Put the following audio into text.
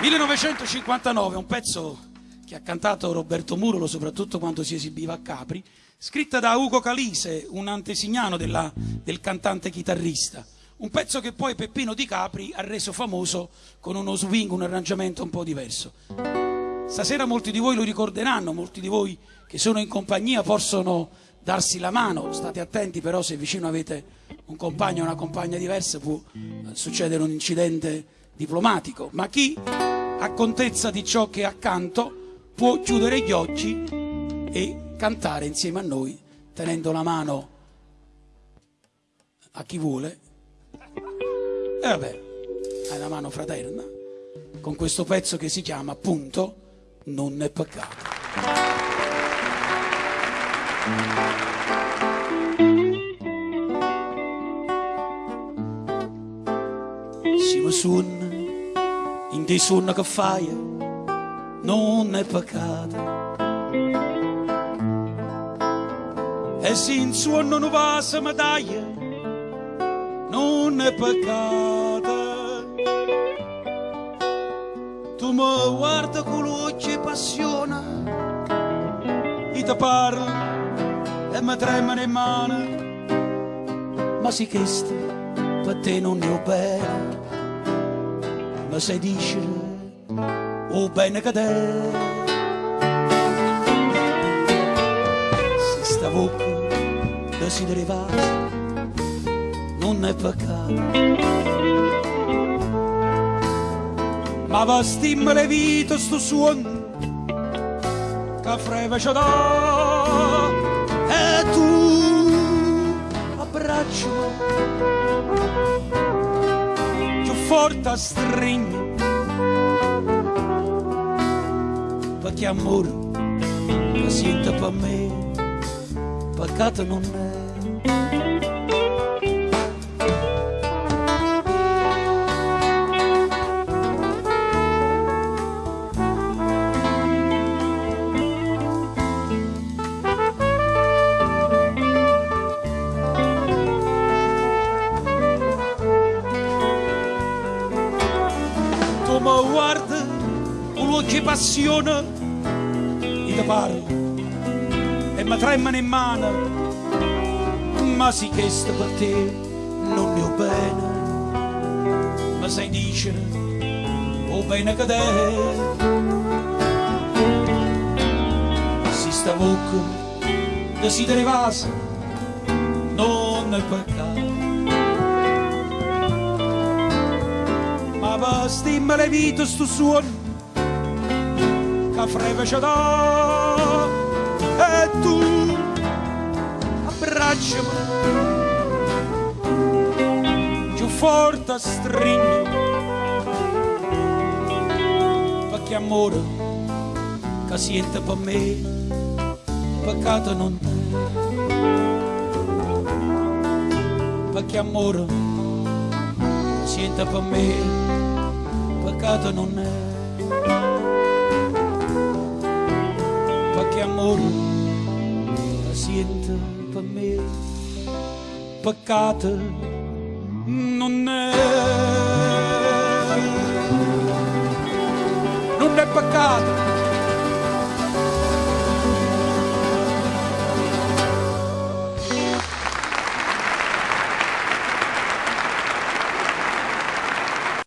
1959, un pezzo che ha cantato Roberto Murolo soprattutto quando si esibiva a Capri, scritta da Ugo Calise, un antesignano della, del cantante chitarrista. Un pezzo che poi Peppino Di Capri ha reso famoso con uno swing, un arrangiamento un po' diverso. Stasera molti di voi lo ricorderanno, molti di voi che sono in compagnia possono darsi la mano, state attenti però se vicino avete un compagno o una compagna diversa può succedere un incidente diplomatico, ma chi ha contezza di ciò che è accanto può chiudere gli occhi e cantare insieme a noi tenendo la mano a chi vuole. E vabbè hai la mano fraterna. Con questo pezzo che si chiama appunto Non è peccato. Siamo suon in dei suon che fai non è peccato. E se in suono non va a medaglia non è peccato. Tu mi guarda con l'occhio e passione e ti parlo e mi tremano in mano ma sì che per te non ne ho bene ma sai dice o bene che te. Si sta bocca desidereva non è peccato. Ma va stimmere vita sto suono che freva c'è da e tu abbraccio forte a stringi perché amore sente per me peccato non è mi guarda con l'occhio passione e ti parlo e mi tremano in mano ma sì che sta per te non ne ho bene ma sai dicere o bene che te. Si sta bocca desidereva non è peccato ma va stimma le sto suono che freve c'è da e tu abbracciami. Più forte stringi. Perché amore che siente per me peccato non è. Perché amore che siente per me peccato non è. Perché amore siente per me. Peccato non è. Non è peccato